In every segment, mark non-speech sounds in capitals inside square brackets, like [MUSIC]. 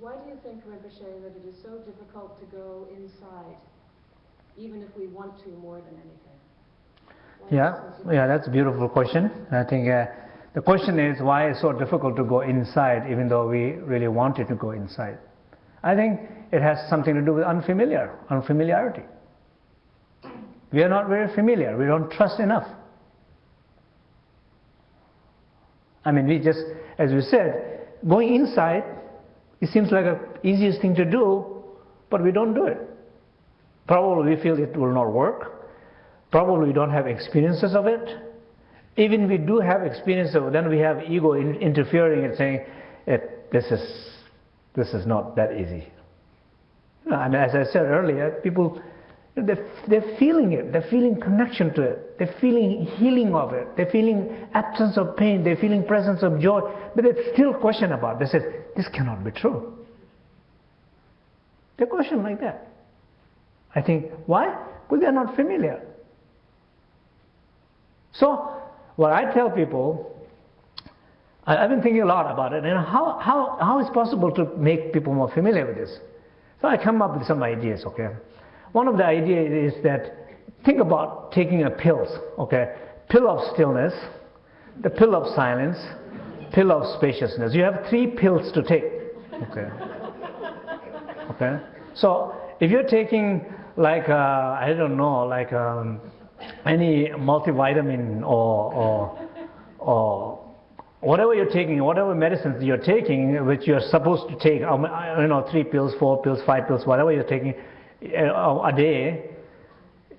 Why do you think, Rinpoche, that it is so difficult to go inside, even if we want to more than anything? Why Yeah, yeah, that's a beautiful question. I think uh, the question is why it's so difficult to go inside, even though we really wanted to go inside. I think it has something to do with unfamiliar, unfamiliarity. We are not very familiar. We don't trust enough. I mean, we just, as we said, going inside, it seems like the easiest thing to do, but we don't do it. Probably we feel it will not work. Probably we don't have experiences of it. Even we do have experience of it, then we have ego in, interfering and saying, it, this, is, this is not that easy. And as I said earlier, people they're, they're feeling it, they're feeling connection to it, they're feeling healing of it, they're feeling absence of pain, they're feeling presence of joy, but they still question about it. They say, this cannot be true. They question like that. I think, why? Because they're not familiar. So, what I tell people, I, have been thinking a lot about it, and how, how, how is possible to make people more familiar with this? So I come up with some ideas, okay? One of the ideas is that think about taking a pills, okay? Pill of stillness, the pill of silence, pill of spaciousness. You have three pills to take, okay? Okay? So if you're taking like, uh, I don't know, like um, any multivitamin or, or, or whatever you're taking, whatever medicines you're taking, which you're supposed to take, um, you know, three pills, four pills, five pills, whatever you're taking, a day,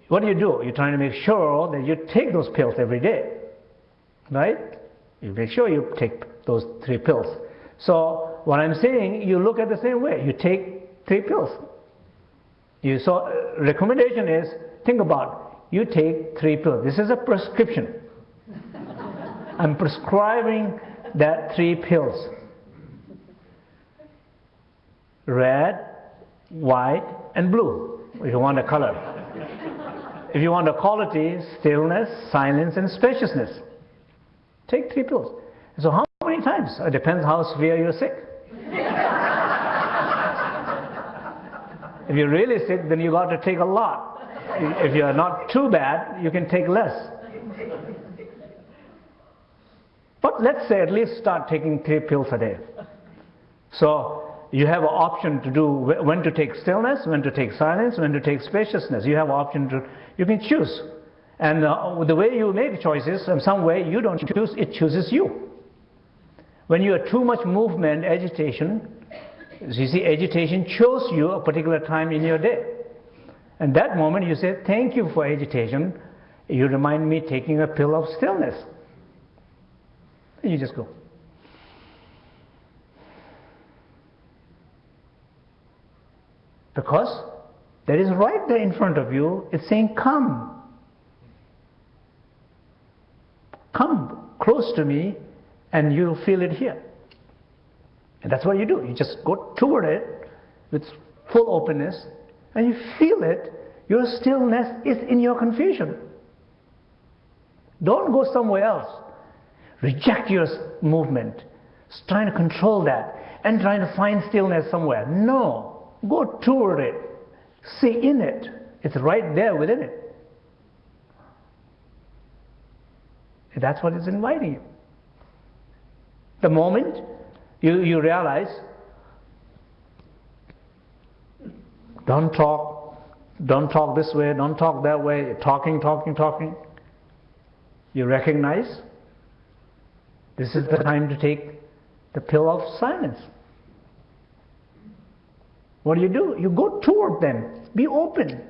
what do you do? You're trying to make sure that you take those pills every day, right? You make sure you take those three pills. So what I'm saying, you look at the same way. You take three pills. You so uh, recommendation is think about you take three pills. This is a prescription. [LAUGHS] I'm prescribing that three pills. Red, white, and blue, if you want a color. if you want a quality, stillness, silence, and spaciousness. Take three pills. So how many times? It depends how severe you're sick. if you're really sick, then you got to take a lot. If you're not too bad, you can take less. But let's say at least start taking three pills a day. So you have an option to do when to take stillness, when to take silence, when to take spaciousness. You have an option to, you can choose. And uh, the way you make choices, in some way you don't choose, it chooses you. When you have too much movement, agitation, you see, agitation chose you a particular time in your day. And that moment you say, thank you for agitation. You remind me taking a pill of stillness. And you just go. Because that is right there in front of you. It's saying, Come. Come close to me, and you'll feel it here. And that's what you do. You just go toward it with full openness, and you feel it. Your stillness is in your confusion. Don't go somewhere else. Reject your movement, trying to control that, and trying to find stillness somewhere. No. Go toward it. See in it. It's right there within it. That's what it's inviting you. The moment you, you realize, don't talk, don't talk this way, don't talk that way, You're talking, talking, talking. You recognize this is the time to take the pill of silence. What do you do? You go toward them. Be open.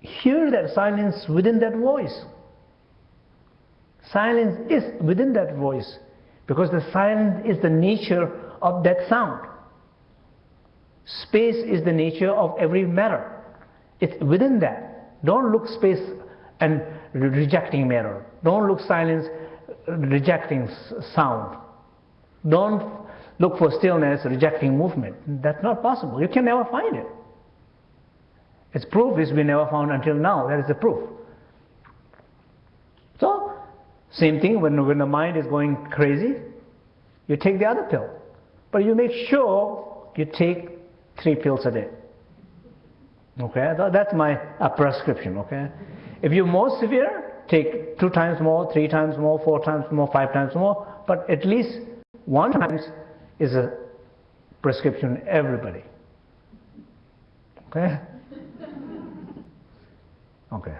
Hear that silence within that voice. Silence is within that voice because the silence is the nature of that sound. Space is the nature of every matter. It's within that. Don't look space and rejecting matter. Don't look silence rejecting sound. Don't look for stillness, rejecting movement. That's not possible. You can never find it. Its proof is we never found until now. That is the proof. So, same thing when, when the mind is going crazy, you take the other pill. But you make sure you take three pills a day. Okay, that's my prescription. Okay, if you're more severe, take two times more, three times more, four times more, five times more. But at least one times is a prescription everybody. Okay. [LAUGHS] Okay.